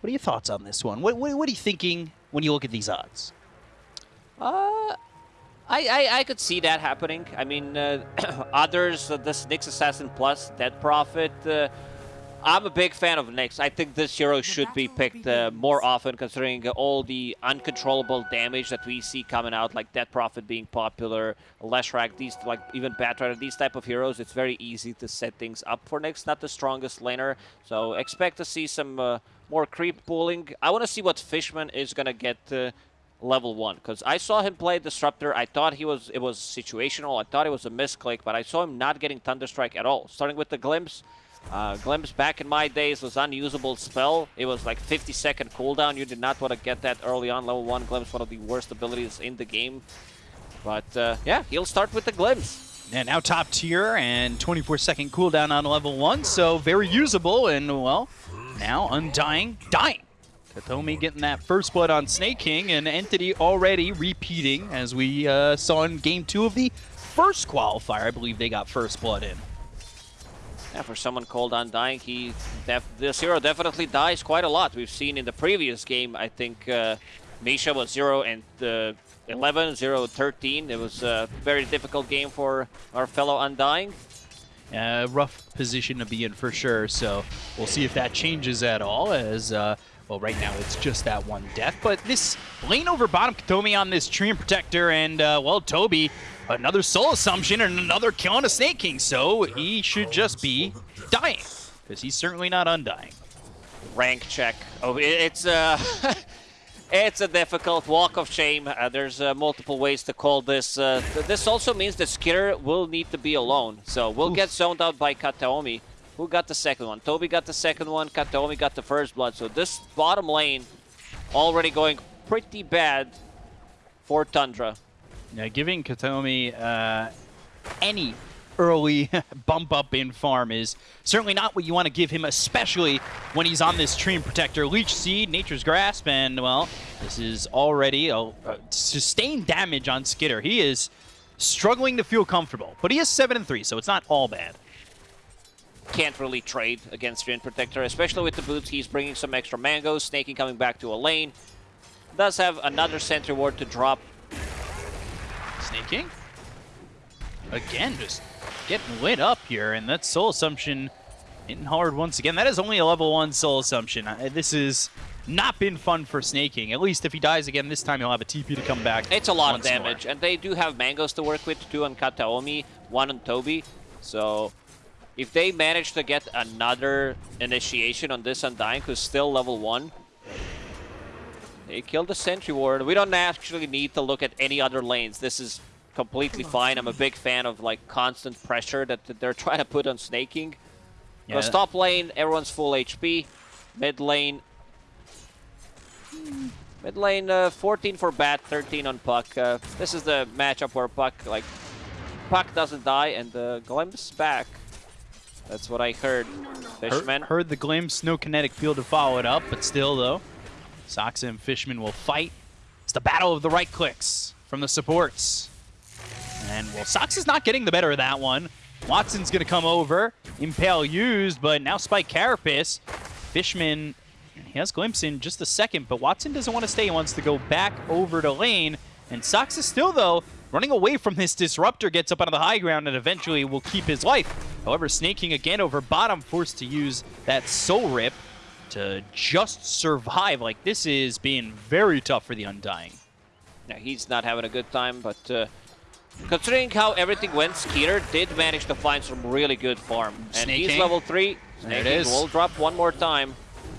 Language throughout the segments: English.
What are your thoughts on this one? What, what, what are you thinking when you look at these odds? Uh, I, I, I could see that happening. I mean, uh, others, uh, this Nyx Assassin Plus, Death Prophet, uh, I'm a big fan of Nyx. I think this hero should be picked uh, more often considering all the uncontrollable damage that we see coming out, like Death Prophet being popular, Leshrac, these, like even Batrider, these type of heroes, it's very easy to set things up for Nyx. Not the strongest laner, so expect to see some uh, more creep pooling. I want to see what Fishman is going to get uh, level one because I saw him play Disruptor. I thought he was it was situational. I thought it was a misclick, but I saw him not getting Thunderstrike at all. Starting with the Glimpse. Uh, Glimpse back in my days was unusable spell. It was like 50 second cooldown. You did not want to get that early on. Level 1 Glimpse, one of the worst abilities in the game. But uh, yeah, he'll start with the Glimpse. And now top tier and 24 second cooldown on level 1, so very usable and, well, now Undying, dying. Kataomi getting that first blood on Sneyking, and Entity already repeating, as we uh, saw in game two of the first qualifier. I believe they got first blood in. Yeah, for someone called Undying, he this hero definitely dies quite a lot. We've seen in the previous game, I think uh, Misha was 0 and uh, 11, 0 13. It was a very difficult game for our fellow Undying. Uh, rough position to be in for sure, so we'll see if that changes at all as uh, well, right now it's just that one death, but this lane over bottom Kataomi on this Treant Protector, and, uh, well, Toby, another Soul Assumption and another kill on a Sneyking, so he should just be dying, because he's certainly not undying. Rank check. Oh, it's, uh... It's a difficult walk of shame. Uh, there's uh, multiple ways to call this. Uh, th this also means that Skiter will need to be alone. So we'll Oof. get zoned out by Kataomi. Who got the second one? Toby got the second one. Kataomi got the first blood. So this bottom lane already going pretty bad for Tundra. Yeah, giving Kataomi uh, any early bump up in farm is certainly not what you want to give him, especially when he's on this Treant Protector. Leech Seed, Nature's Grasp, and, well, this is already a, a sustained damage on Skiter. He is struggling to feel comfortable, but he is 7 and 3, so it's not all bad can't really trade against Treant Protector, especially with the boots. He's bringing some extra mangoes, Sneyking coming back to a lane. Does have another Sentry Ward to drop. Sneyking? Again, just getting lit up here, and that Soul Assumption hitting hard once again. That is only a level 1 Soul Assumption. This has not been fun for Sneyking. At least if he dies again this time, he'll have a TP to come back It's a lot of damage, more. and they do have mangoes to work with, two on Kataomi, one on Toby. So if they manage to get another initiation on this Undying, who's still level 1, they kill the Sentry Ward. We don't actually need to look at any other lanes. This is completely fine. I'm a big fan of like constant pressure that, that they're trying to put on Sneyking. Because yeah. top lane, everyone's full HP. Mid lane, mid lane, uh, 14 for Bat, 13 on Puck. Uh, this is the matchup where Puck, like, Puck doesn't die and the Glimpse back. That's what I heard. Fishman. Heard, heard the glimpse, no kinetic field to follow it up, but still, though, Sox and Fishman will fight. It's the battle of the right clicks from the supports. And, well, Sox is not getting the better of that one. Watson's going to come over. Impale used, but now Spike Carapace. Fishman, he has Glimpse in just a second, but Watson doesn't want to stay. He wants to go back over to lane. And Sox is still, though, running away from this Disruptor, gets up onto the high ground, and eventually will keep his life. However, Sneyking again over bottom, forced to use that Soul Rip to just survive. Like, this is being very tough for the Undying. Now, he's not having a good time, but uh, considering how everything went, Skiter did manage to find some really good farm. And Sneyking. he's level 3. Sneyking there it is. will drop one more time.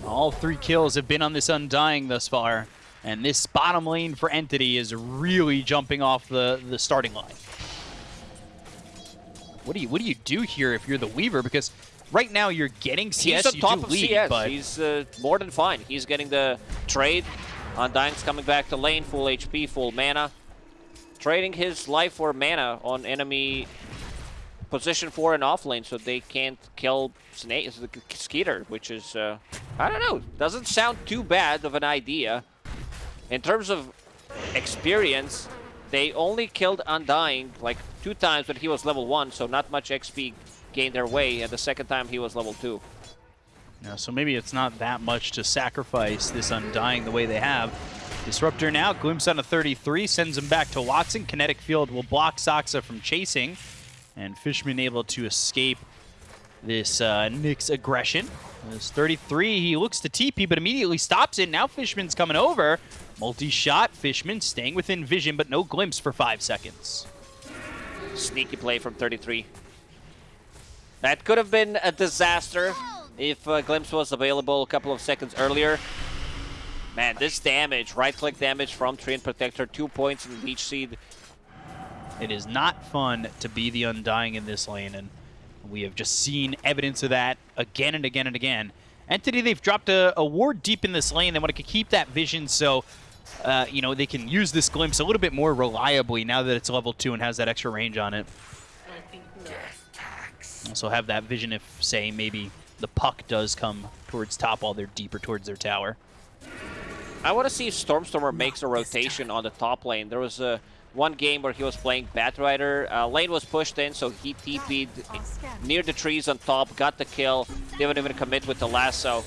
All three kills have been on this Undying thus far. And this bottom lane for Entity is really jumping off the, the starting line. What do you what do you do here if you're the Weaver? Because right now you're getting CS, He's on top of lead, CS. But... He's uh, more than fine. He's getting the trade. Undying's coming back to lane, full HP, full mana. Trading his life for mana on enemy position 4 and off lane so they can't kill Snake, Skiter, which is, uh, I don't know, doesn't sound too bad of an idea. In terms of experience, they only killed Undying like two times when he was level 1, so not much XP gained their way, and the second time he was level 2. Now, so maybe it's not that much to sacrifice this Undying the way they have. Disruptor now, glimpse on a 33, sends him back to Watson. Kinetic Field will block Saksa from chasing. And Fishman able to escape this uh, Nyx aggression. This 33, he looks to TP, but immediately stops it. Now Fishman's coming over. Multi-shot, Fishman staying within vision, but no glimpse for five seconds. Sneaky play from 33. That could have been a disaster if uh, Glimpse was available a couple of seconds earlier. Man, this damage, right-click damage from Treant Protector, two points in Leech Seed. It is not fun to be the Undying in this lane, and we have just seen evidence of that again and again and again. Entity, they've dropped a, a ward deep in this lane. They want to keep that vision so, uh, you know, they can use this glimpse a little bit more reliably now that it's level 2 and has that extra range on it. Also have that vision if, say, maybe the puck does come towards top while they're deeper towards their tower. I want to see if Stormstormer makes a rotation on the top lane. There was a one game where he was playing Batrider. Uh, lane was pushed in, so he TP'd near the trees on top, got the kill. Didn't even commit with the lasso.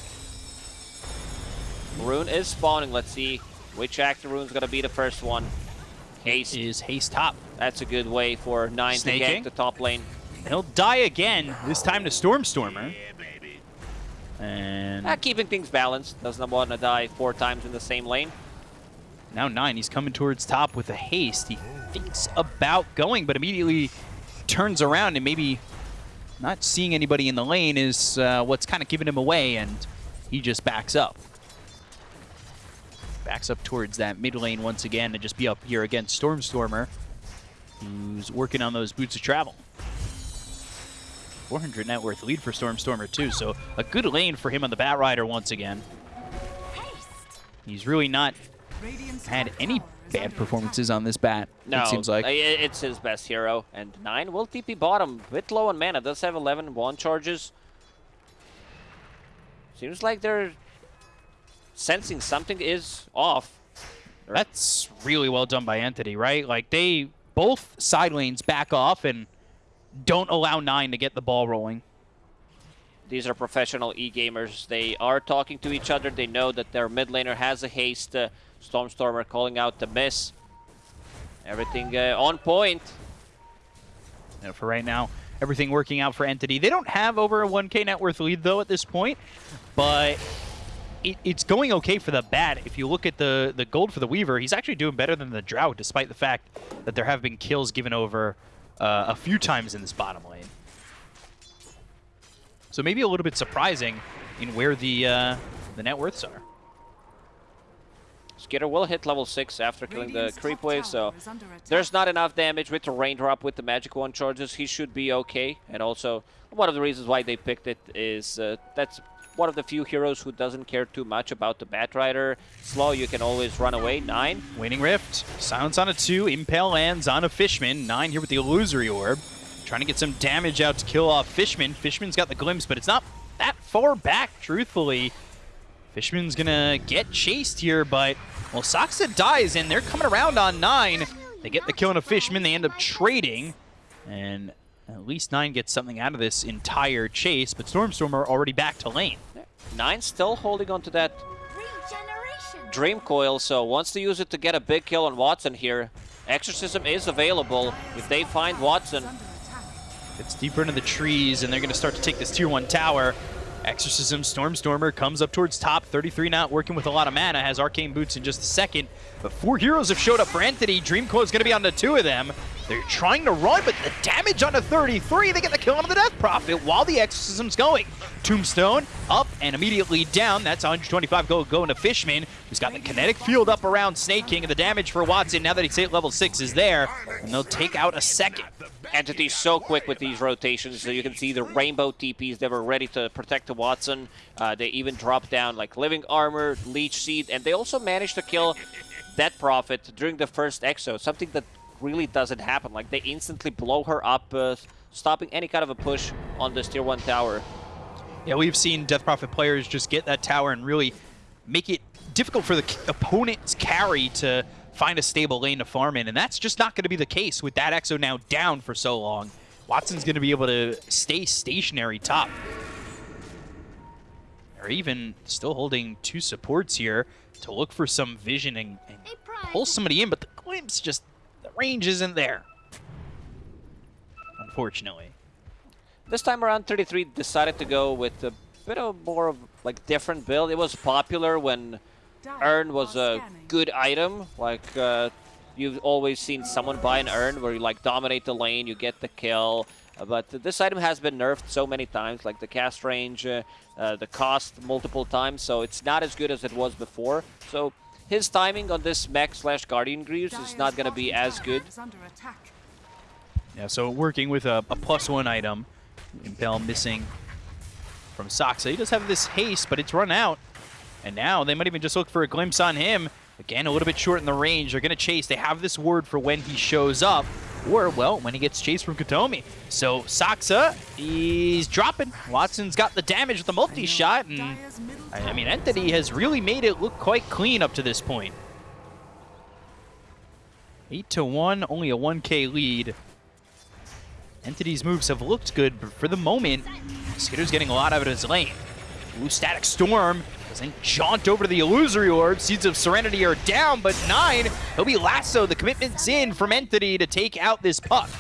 Rune is spawning. Let's see which active rune's going to be the first one. Haste. Is Haste top. That's a good way for 9 Sneyking. to gank the top lane. He'll die again, this time to Stormstormer. And Ah, keeping things balanced. Doesn't want to die four times in the same lane. now nine, he's coming towards top with a haste. He thinks about going, but immediately turns around and maybe not seeing anybody in the lane is uh, what's kind of giving him away, and he just backs up. Backs up towards that mid lane once again to just be up here against Stormstormer, who's working on those boots of travel. 400 net worth lead for Stormstormer too, so a good lane for him on the Batrider once again. He's really not had any bad performances on this bat, No, it seems like. Uh, it's his best hero. And 9 will TP bottom. Bit low on mana. Does have 11 one charges. Seems like they're sensing something is off. That's really well done by Entity, right? Like, they both side lanes back off and don't allow 9 to get the ball rolling. These are professional e-gamers. They are talking to each other. They know that their mid laner has a haste. Uh, Stormstormer calling out the miss. Everything uh, on point. For right now, everything working out for Entity. They don't have over a 1k net worth lead, though, at this point, but it, it's going okay for the Bat. If you look at the, the gold for the Weaver, he's actually doing better than the Drow, despite the fact that there have been kills given over uh, a few times in this bottom lane. So maybe a little bit surprising in where the uh, the net worths are. Skiter will hit level 6 after killing the creep wave, so there's not enough damage with the raindrop with the Magic Wand charges. He should be okay. And also, one of the reasons why they picked it is uh, that's one of the few heroes who doesn't care too much about the Batrider. Slow, you can always run away. 9. Waning Rift, silence on a two, Impale lands on a Fishman. Nine here with the Illusory Orb. Trying to get some damage out to kill off Fishman. Fishman's got the glimpse, but it's not that far back, truthfully. Fishman's gonna get chased here, but, well, Saksa dies, and they're coming around on nine. They get the kill on a Fishman, they end up trading, and at least nine gets something out of this entire chase, but Stormstormer already back to lane. 9 still holding on to that Dream Coil, so wants to use it to get a big kill on Watson here. Exorcism is available if they find Watson. Gets deeper into the trees, and they're going to start to take this tier 1 tower. Exorcism, Stormstormer comes up towards top. 33 not working with a lot of mana, has Arcane Boots in just a second. But four heroes have showed up for Entity. Dreamcoil is going to be on the two of them. They're trying to run, but the damage on the 33, they get the kill on the Death Prophet while the Exorcism's going. Tombstone up and immediately down. That's 125 gold going to Fishman, who's got the kinetic field up around Sneyking. And the damage for Watson, now that he's hit level 6, is there. And they'll take out a second. Entity so quick with these rotations. So you can see the rainbow TPs. They were ready to protect the Watson. Uh, they even dropped down like Living Armor, Leech Seed, and they also managed to kill Death Prophet during the first Exo. Something that really doesn't happen. Like they instantly blow her up, uh, stopping any kind of a push on this tier 1 tower. Yeah, we've seen Death Prophet players just get that tower and really make it difficult for the opponent's carry to find a stable lane to farm in, and that's just not going to be the case with that Exo now down for so long. Watson's going to be able to stay stationary top. or even still holding two supports here to look for some vision and, and A pull somebody in, but the glimpse just, the range isn't there. Unfortunately. This time around, 33 decided to go with a bit of more of like different build. It was popular when Urn was a good item. Like uh, you've always seen someone buy an Urn where you like dominate the lane, you get the kill. Uh, but this item has been nerfed so many times, like the cast range, uh, uh, the cost multiple times, so it's not as good as it was before. So his timing on this mech slash Guardian Greaves is not going to be as good. Yeah, so working with a, a plus one item. Impale missing from Saksa. He does have this haste, but it's run out. And now they might even just look for a glimpse on him. Again, a little bit short in the range. They're going to chase. They have this word for when he shows up. Or, well, when he gets chased from Kataomi. So, Saksa, he's dropping. Watson's got the damage with the multi-shot. And, I I mean, Entity has really made it look quite clean up to this point. 8 to 1, only a 1k lead. Entity's moves have looked good, but for the moment, Skiter's getting a lot out of his lane. Ooh, Static Storm doesn't jaunt over to the Illusory Orb. Seeds of Serenity are down, but nine, he'll be lasso. The commitment's in from Entity to take out this puck.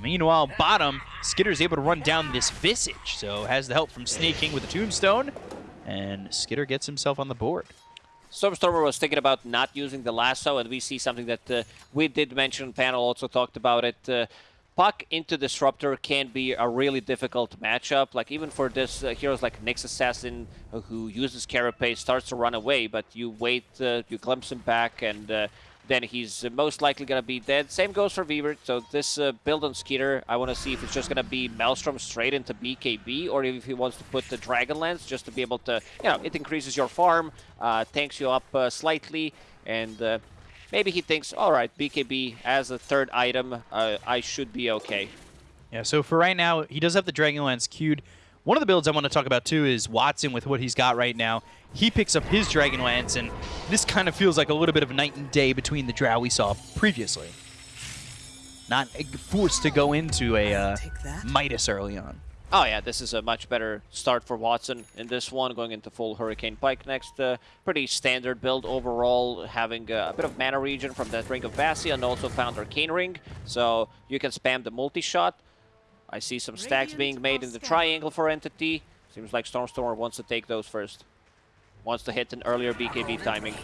Meanwhile, bottom, Skiter's able to run down this Visage, so has the help from Sneyking with the Tombstone, and Skiter gets himself on the board. Stormstormer was thinking about not using the lasso, and we see something that uh, we did mention. Panel also talked about it. Uh, Puck into Disruptor can be a really difficult matchup. Like even for this uh, heroes like Nyx Assassin, uh, who uses Carapace, starts to run away, but you wait, uh, you glimpse him back, and uh, then he's most likely gonna be dead. Same goes for Weaver. So this uh, build on Skiter, I want to see if it's just gonna be Maelstrom straight into BKB, or if he wants to put the Dragonlance just to be able to, you know, it increases your farm, uh, tanks you up uh, slightly, and uh, maybe he thinks, all right, BKB as a third item, uh, I should be okay. Yeah, so for right now, he does have the Dragonlance queued. One of the builds I want to talk about too is Watson with what he's got right now. He picks up his Dragonlance, and this kind of feels like a little bit of night and day between the Drow we saw previously. Not forced to go into a uh, Midas early on. Oh yeah, this is a much better start for Watson in this one, going into full Hurricane Pike next. Uh, pretty standard build overall, having uh, a bit of mana region from that Ring of Basilius and also found Arcane Ring, so you can spam the multi-shot. I see some stacks being made in the triangle for Entity. Seems like Stormstormer wants to take those first. Wants to hit an earlier BKB timing.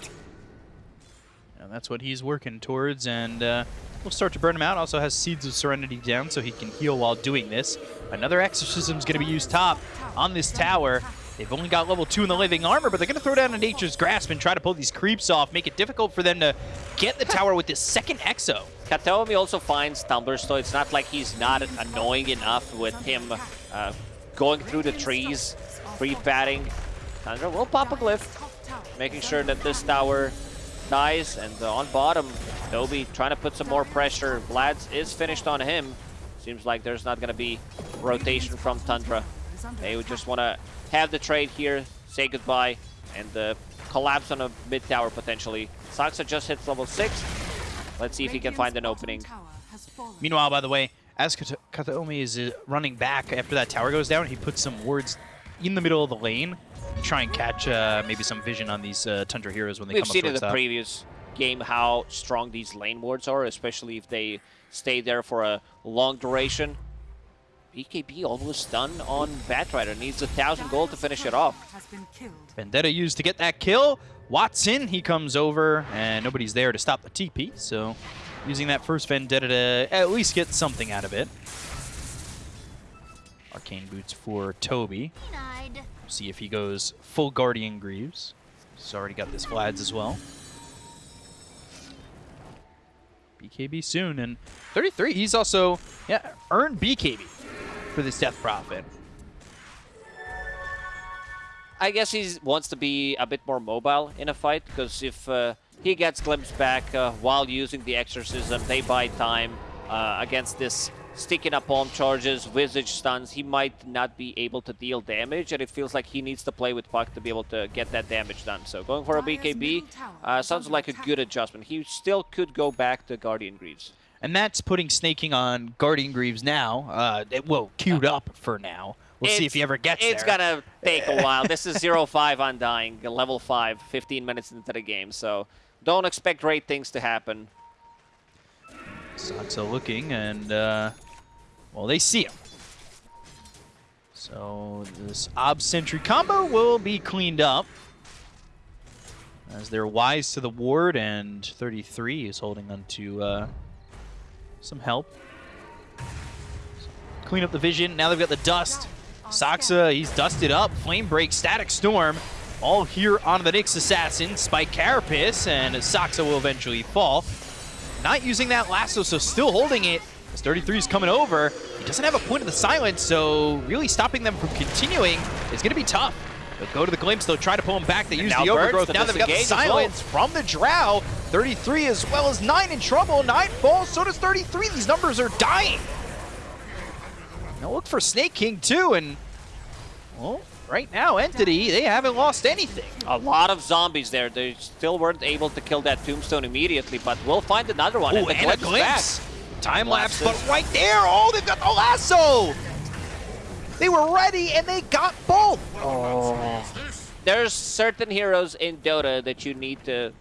And that's what he's working towards, and uh, we'll start to burn him out. Also has Seeds of Serenity down, so he can heal while doing this. Another Exorcism's going to be used top on this tower. They've only got level 2 in the Living Armor, but they're going to throw down a Nature's Grasp and try to pull these creeps off, make it difficult for them to get the tower with this second Exo. Kataomi also finds tumblers, so it's not like he's not annoying enough with him uh, going through the trees, free batting. Tundra will pop a glyph, making sure that this tower dies. And uh, on bottom, Toby trying to put some more pressure. Vlad's is finished on him. Seems like there's not going to be rotation from Tundra. They would just want to have the trade here, say goodbye, and uh, collapse on a mid tower potentially. Saksa just hits level 6. Let's see if he can find an opening. Meanwhile, by the way, as Kata- Kataomi is uh, running back after that tower goes down, he puts some wards in the middle of the lane try and catch uh, maybe some vision on these uh, Tundra heroes when they We've come up seen in the top. previous game how strong these lane wards are, especially if they stay there for a long duration. BKB almost done on Batrider. Needs a thousand gold to finish it off. Vendetta used to get that kill. Watson, he comes over, and nobody's there to stop the TP, so using that first Vendetta to at least get something out of it. Arcane Boots for Toby. Denied. See if he goes full Guardian Greaves. He's already got this Vlad's as well. BKB soon, and 33, he's also, yeah, earned BKB for this Death Prophet. I guess he wants to be a bit more mobile in a fight, because if uh, he gets glimpsed back uh, while using the exorcism, they buy time uh, against this sticky napalm charges, visage stuns, he might not be able to deal damage, and it feels like he needs to play with Puck to be able to get that damage done. So going for a BKB uh, sounds like a good adjustment. He still could go back to Guardian Greaves. And that's putting Sneyking on Guardian Greaves now. Uh, it, well, queued up for now. We'll see if he ever gets It's there. gonna take a while. This is 0-5 Undying, level 5, 15 minutes into the game, so don't expect great things to happen. Saksa looking, and, uh, well, they see him. So this Ob Sentry combo will be cleaned up. As they're wise to the ward, and 33 is holding on to uh, some help. Clean up the vision. Now they've got the dust. Saksa, he's dusted up. Flame Break, Static Storm, all here on the Nyx Assassin. Spike Carapace, and Saksa will eventually fall. Not using that lasso, so still holding it. As 33 is coming over. He doesn't have a point of the silence, so really stopping them from continuing is going to be tough. They'll go to the glimpse, they'll try to pull him back. They use the overgrowth. Now they've got the as well. silence from the Drow. 33 as well as 9 in trouble. 9 falls, so does 33. These numbers are dying. Now look for Sneyking too, and well, right now, Entity, they haven't lost anything. A lot of zombies there. They still weren't able to kill that tombstone immediately, but we'll find another one. Oh, the and a glimpse back. Time lapse, but right there, oh, they've got the lasso. They were ready, and they got both. Oh. There's certain heroes in Dota that you need to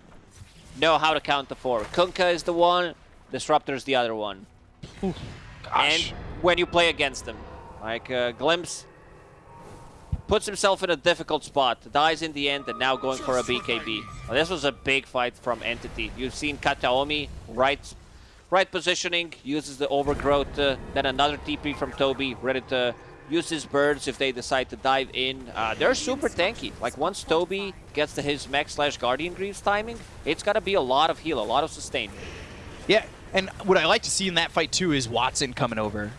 know how to count the four. Kunkka is the one, Disruptor is the other one. And Gosh. when you play against them, like uh, Glimpse puts himself in a difficult spot, dies in the end, and now going for a BKB. Well, this was a big fight from Entity. You've seen Kataomi, right, right positioning, uses the overgrowth, uh, then another TP from Toby, ready to use his birds if they decide to dive in. Uh, they're super tanky. Like once Toby gets to his mech slash Guardian Greaves timing, it's gotta be a lot of heal, a lot of sustain. Yeah, and what I like to see in that fight too is Watson coming over.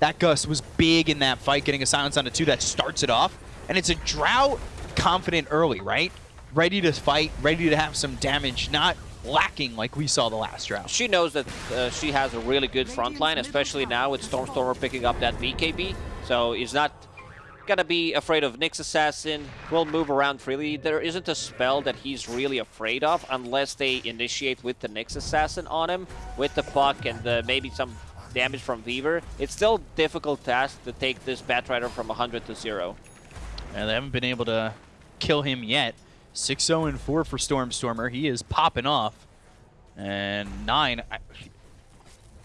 That Gust was big in that fight, getting a silence on the two that starts it off. And it's a drought confident early, right? Ready to fight, ready to have some damage, not lacking like we saw the last Drow. She knows that uh, she has a really good front line, especially now with Stormstormer picking up that BKB. So he's not gonna be afraid of Nyx Assassin, will move around freely. There isn't a spell that he's really afraid of unless they initiate with the Nyx Assassin on him, with the puck and uh, maybe some damage from Weaver. It's still a difficult task to take this Batrider from 100 to 0. And they haven't been able to kill him yet. 6-0 and 4 for Stormstormer. He is popping off. And 9 I,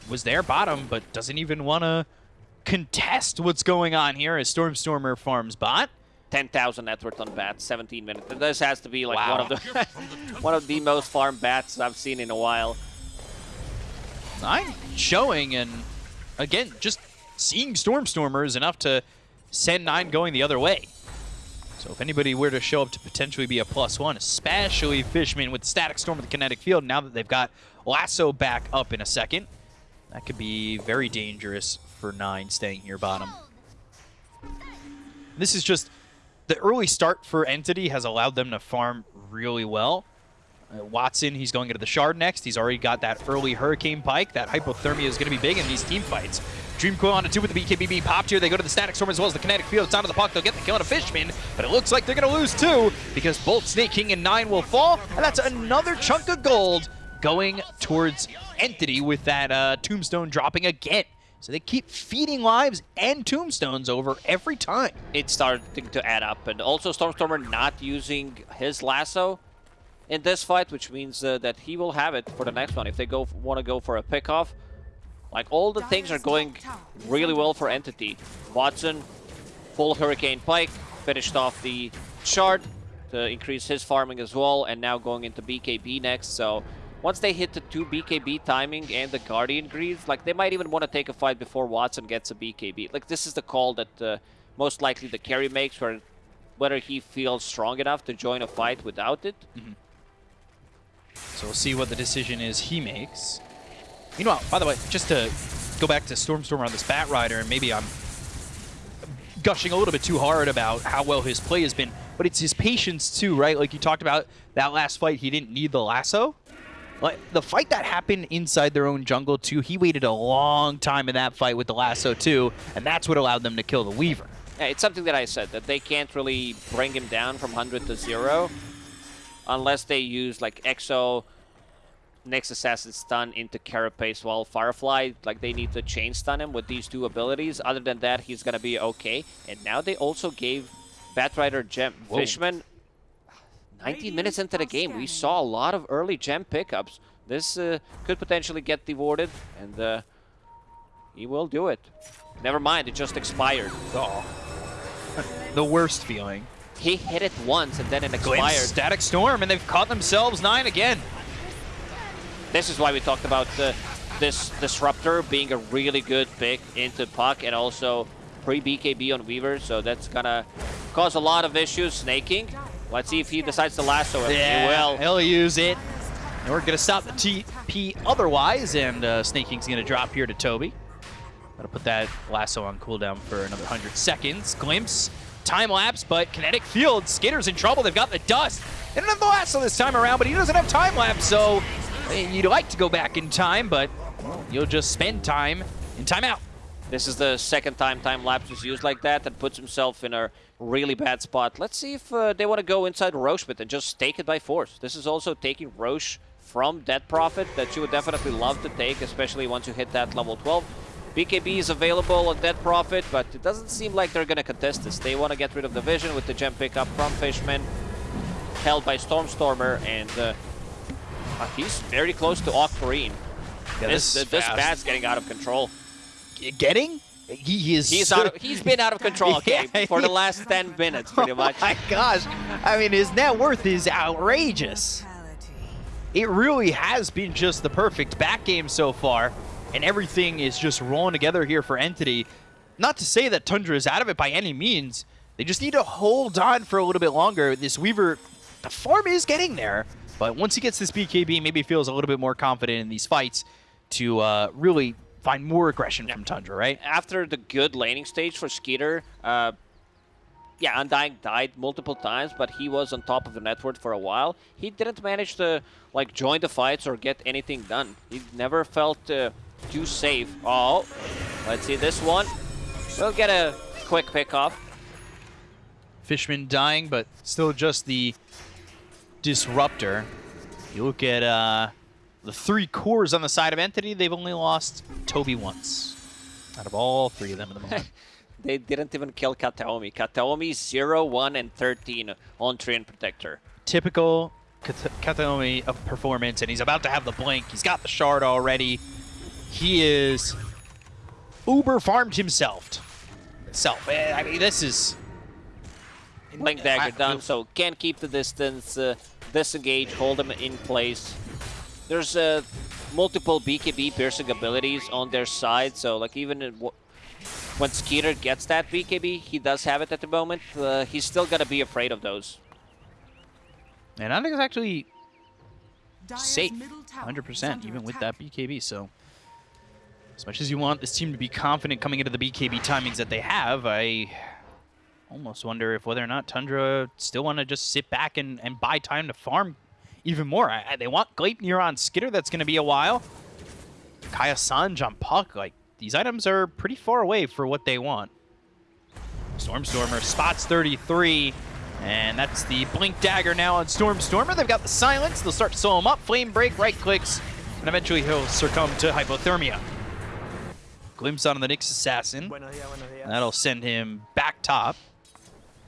was there bottom, but doesn't even want to contest what's going on here as Stormstormer farms bot. 10,000 net worth on bats, 17 minutes. This has to be like Wow. one of the one of the most farmed bats I've seen in a while. Nine showing, and again, just seeing Stormstormer is enough to send Nine going the other way. So if anybody were to show up to potentially be a plus one, especially Fishman with Static Storm with the Kinetic Field, now that they've got Lasso back up in a second, that could be very dangerous for Nine staying here bottom. This is just the early start for Entity has allowed them to farm really well. Uh, Watson, he's going into the Shard next. He's already got that early Hurricane Pike. That hypothermia is going to be big in these team fights. Dream Coil on a two with the BKB being popped here. They go to the Static Storm as well as the Kinetic Field. It's onto the puck. They'll get the kill on a Fishman, but it looks like they're going to lose two because both Sneyking and Nine will fall, and that's another chunk of gold going towards Entity with that uh, Tombstone dropping again. So they keep feeding lives and tombstones over every time. it's starting to add up. And also Stormstormer not using his lasso in this fight, which means uh, that he will have it for the next one if they go want to go for a pickoff. Like all the things are going really well for Entity. Watson, full Hurricane Pike, finished off the Shard to increase his farming as well, and now going into BKB next. So once they hit the two BKB timing and the Guardian Greaves, like they might even want to take a fight before Watson gets a BKB. Like this is the call that uh, most likely the carry makes, where whether he feels strong enough to join a fight without it. So we'll see what the decision is he makes. Meanwhile, by the way, just to go back to Stormstormer on this Bat Rider, and maybe I'm gushing a little bit too hard about how well his play has been, but it's his patience too, right? Like you talked about that last fight, he didn't need the lasso. Like the fight that happened inside their own jungle too, he waited a long time in that fight with the lasso too, and that's what allowed them to kill the Weaver. Yeah, it's something that I said that they can't really bring him down from 100 to 0 unless they use like Exo Nyx Assassin stun into Carapace while Firefly, like they need to chain stun him with these two abilities. Other than that, he's gonna be okay. And now they also gave Batrider Gem Whoa. Fishman 19 minutes into the game. We saw a lot of early gem pickups. This uh, could potentially get devoted, and uh, he will do it. Never mind, it just expired. Oh. the worst feeling. He hit it once and then it expired. Static Storm, and they've caught themselves nine again. This is why we talked about uh, this Disruptor being a really good pick into Puck and also pre-BKB on Weaver, so that's gonna cause a lot of issues. Sneyking. Let's see if he decides to lasso him. He will. he'll use it. And we're going to stop the TP otherwise, and uh, Sneyking's going to drop here to Toby. Gotta put that lasso on cooldown for another 100 seconds. Glimpse, time lapse, but kinetic field. Skiter's in trouble. They've got the dust. Don't have the lasso this time around, but he doesn't have time lapse, so you'd like to go back in time, but you'll just spend time in timeout. This is the second time time lapse was used like that and puts himself in a really bad spot. Let's see if uh, they want to go inside Roche with and just take it by force. This is also taking Roche from Death Prophet that you would definitely love to take, especially once you hit that level 12. BKB is available on Death Prophet, but it doesn't seem like they're going to contest this. They want to get rid of the Vision with the gem pickup from Fishman, held by Stormstormer, and uh, he's very close to Octarine. Yeah, this is this fast. bad's getting out of control. Getting? He is. He's out. Of, he's been out of control. Okay, Yeah, for the last ten minutes, pretty much. Oh my gosh. I mean, his net worth is outrageous. It really has been just the perfect back game so far, and everything is just rolling together here for Entity. Not to say that Tundra is out of it by any means. They just need to hold on for a little bit longer. This Weaver, the farm is getting there, but once he gets this BKB, maybe feels a little bit more confident in these fights to uh, really find more aggression from Tundra, right? After the good laning stage for Skiter, uh, yeah, Undying died multiple times, but he was on top of the network for a while. He didn't manage to like join the fights or get anything done. He never felt uh, too save. Oh, let's see this one. We'll get a quick pick off. Fishman dying, but still just the disruptor. You look at uh, the three cores on the side of Entity, they've only lost Toby once. Out of all three of them at the moment. They didn't even kill Kataomi. Kataomi 0, 1, and 13 on Treant Protector. Typical Kat- Kataomi of performance, and he's about to have the blink. He's got the shard already. He is uber farmed himself. Self. Eh, I mean, this is Blink I- dagger done, so can't keep the distance, uh, disengage, hold him in place. There's uh, multiple BKB piercing abilities on their side, so like even in w- when Skiter gets that BKB, he does have it at the moment, uh, he's still gonna be afraid of those. And I think it's actually safe, middle tower is 100%, even with that BKB. So, as much as you want this team to be confident coming into the BKB timings that they have, I almost wonder if whether or not Tundra still want to just sit back and, and buy time to farm even more. I, I- they want Gleipnir on Skiter, that's going to be a while. Kaya Sanj on Puck, like, these items are pretty far away for what they want. Stormstormer spots 33, and that's the Blink Dagger now on Stormstormer. They've got the Silence. They'll start to slow him up. Flame Break, right clicks, and eventually he'll succumb to Hypothermia. Glimpse on the Nyx Assassin. That'll send him back top.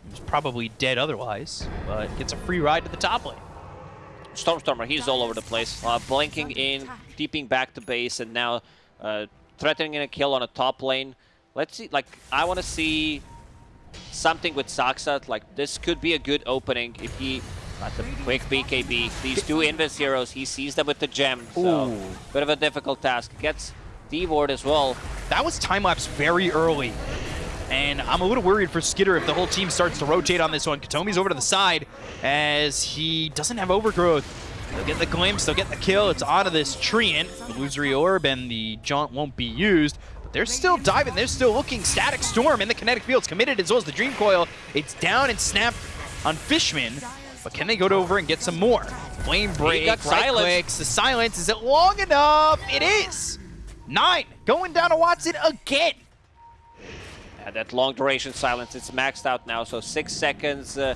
He was probably dead otherwise, but gets a free ride to the top lane. Stormstormer, he's all over the place. Uh, blinking in, deeping back to base, and now uh, threatening a kill on a top lane. Let's see, like, I want to see something with Saxat. Like, this could be a good opening if he got the quick BKB. These two Invis heroes, he sees them with the gem. So, Ooh. bit of a difficult task. Gets D-Ward as well. That was time lapse very early. And I'm a little worried for Skiter if the whole team starts to rotate on this one. Kataomi's over to the side as he doesn't have overgrowth. They'll get the glimpse, they'll get the kill. It's onto this Treant. The Illusory Orb and the Jaunt won't be used. But they're still diving, they're still looking. Static Storm in the kinetic field's committed as well as the Dream Coil. It's down and snapped on Fishman. But can they go over and get some more? Flame break, right silence. clicks. The silence, is it long enough? It is. Nine, going down to Watson again. Yeah, that long duration silence, it's maxed out now, so six seconds. Uh,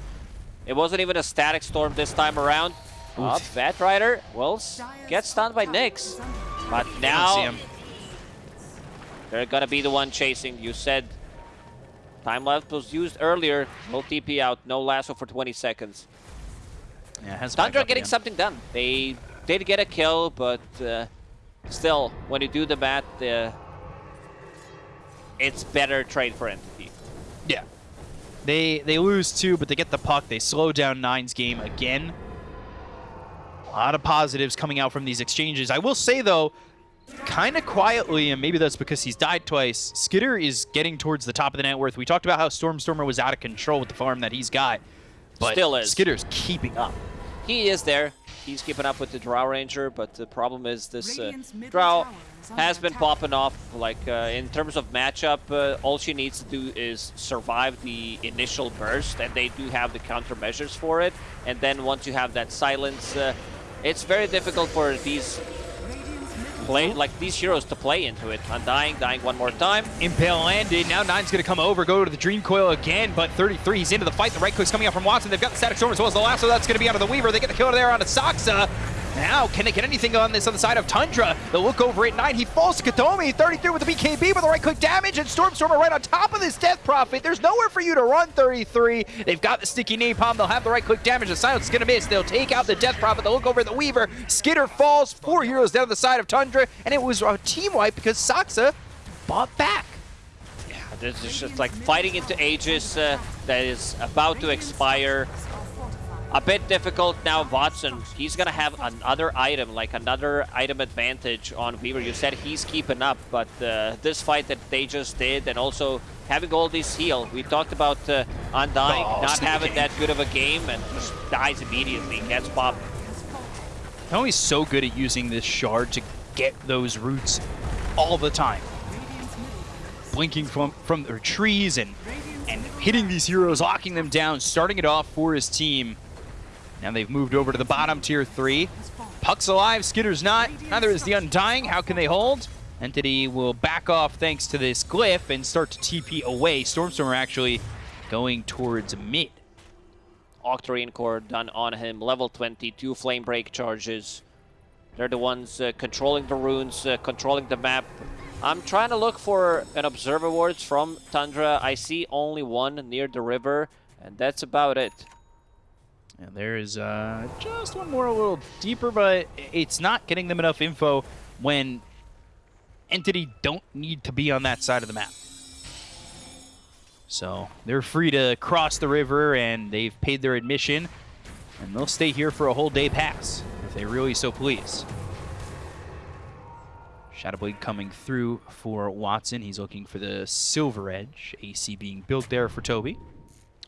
it wasn't even a static storm this time around. Up, Bat Rider will get stunned by Nyx. But They don't see now him. they're gonna be the one chasing. You said time left was used earlier. No TP out, no lasso for 20 seconds. Yeah, has back Tundra getting again. something done. They did get a kill, but uh, still, when you do the math, uh, it's better trade for Entity. Yeah. They they lose two, but they get the puck. They slow down Nine's game again. A lot of positives coming out from these exchanges. I will say though, kind of quietly, and maybe that's because he's died twice. Skiter is getting towards the top of the net worth. We talked about how Stormstormer was out of control with the farm that he's got, but Still is. Skiter's keeping up. He is there. He's keeping up with the Drow Ranger, but the problem is this uh, Drow tower is under has been popping off. Like uh, in terms of matchup, uh, all she needs to do is survive the initial burst, and they do have the countermeasures for it. And then once you have that silence, uh, it's very difficult for these play like these heroes to play into it. Undying, dying one more time. Impale landed. Now Nine's going to come over, go to the Dream Coil again, but 33, he's into the fight. The right click's coming out from Watson. They've got the Static Storm as well as the lasso. That's going to be onto the Weaver. They get the kill there onto Saksa. Now, can they get anything on this on the side of Tundra? They'll look over at Nine. He falls to Kataomi. 33 with the BKB with the right click damage, and Stormstormer right on top of this Death Prophet. There's nowhere for you to run 33. They've got the sticky napalm. They'll have the right click damage. The silence is to miss. They'll take out the Death Prophet. They'll look over at the Weaver. Skiter falls. Four heroes down the side of Tundra, and it was a team wipe because Saksa bought back. Yeah, this is just like fighting into Aegis uh, that is about to expire. A bit difficult now, Watson. He's gonna have another item, like another item advantage on Weaver. You said he's keeping up, but uh, this fight that they just did, and also having all this heal. We talked about uh, Undying Oh, not having game. that good of a game and just dies immediately, gets popped. Tommy's so good at using this shard to get those roots all the time. Blinking from, from their trees and, and hitting these heroes, locking them down, starting it off for his team. Now they've moved over to the bottom tier three. Puck's alive, Skiter's not. Neither is the Undying. How can they hold? Entity will back off thanks to this glyph and start to TP away. Stormstormer actually going towards mid. Octarine core done on him, level 20, two flame break charges. They're the ones uh, controlling the runes, uh, controlling the map. I'm trying to look for an observer wards from Tundra. I see only one near the river, and that's about it. And there is uh, just one more a little deeper, but it's not getting them enough info when Entity don't need to be on that side of the map. So they're free to cross the river and they've paid their admission and they'll stay here for a whole day pass if they really so please. Shadowblade coming through for Watson. He's looking for the Silver Edge. AC being built there for Toby.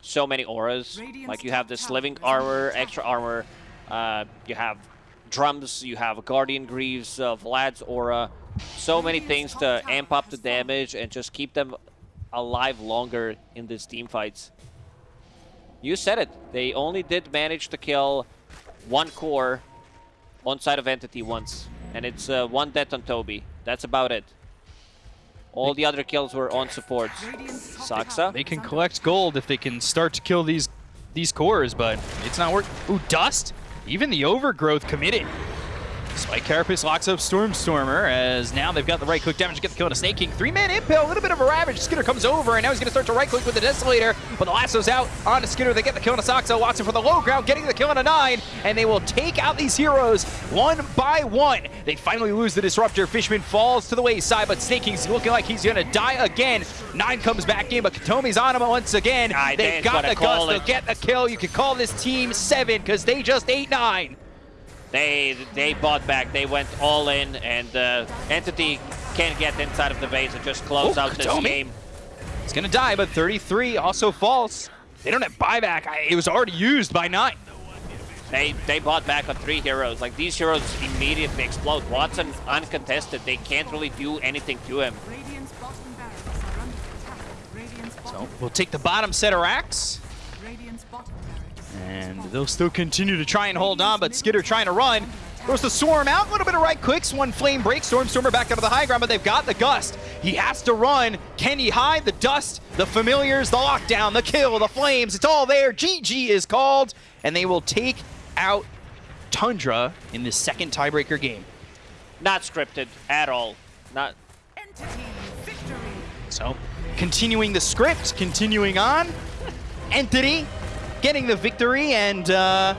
So many auras. Like you have this living armor, extra armor. Uh, you have drums. You have Guardian Greaves, uh, Vlad's aura. So many things to amp up the damage and just keep them alive longer in these team fights. You said it. They only did manage to kill one core on side of Entity once. And it's uh, one death on Toby. That's about it. All the other kills were on supports. Saksa. They can collect gold if they can start to kill these these cores, but it's not working. Ooh, Dust! Even the Overgrowth committed. Spike Carapace locks up Stormstormer as now they've got the right click damage to get the kill on a Sneyking. Three-man impale, a little bit of a ravage. Skinner comes over and now he's going to start to right click with the Desolator, but the lasso's out On onto Skinner. They get the kill on a Saksa. Watson for the low ground, getting the kill on a nine, and they will take out these heroes one by one. They finally lose the Disruptor. Fishman falls to the wayside, but Sneyking's looking like he's going to die again. Nine comes back in, but Kataomi's on him once again. Aye, they Dan's got the call Gust. it. They'll get the kill. You can call this team seven because they just ate nine. They they bought back. They went all in, and uh, Entity can't get inside of the base and just close Oh, out this Kataomi. game. He's gonna die, but 33 also falls. They don't have buyback. I, it was already used by nine. They they bought back on three heroes. Like these heroes immediately explode. Watson uncontested. They can't really do anything to him. Radiant's bottom barracks are under attack. Radiant's So we'll take the bottom set of racks, Radiant's bottom barracks. And they'll still continue to try and hold on, but Skiter trying to run. Throws the Swarm out, a little bit of right clicks, one flame break, Stormstormer back onto the high ground, but they've got the Gust. He has to run. Can he hide the dust, the familiars, the lockdown, the kill, the flames? It's all there. GG is called, and they will take out Tundra in this second tiebreaker game. Not scripted at all. Not. Entity victory. So, continuing the script, continuing on. Entity getting the victory and uh,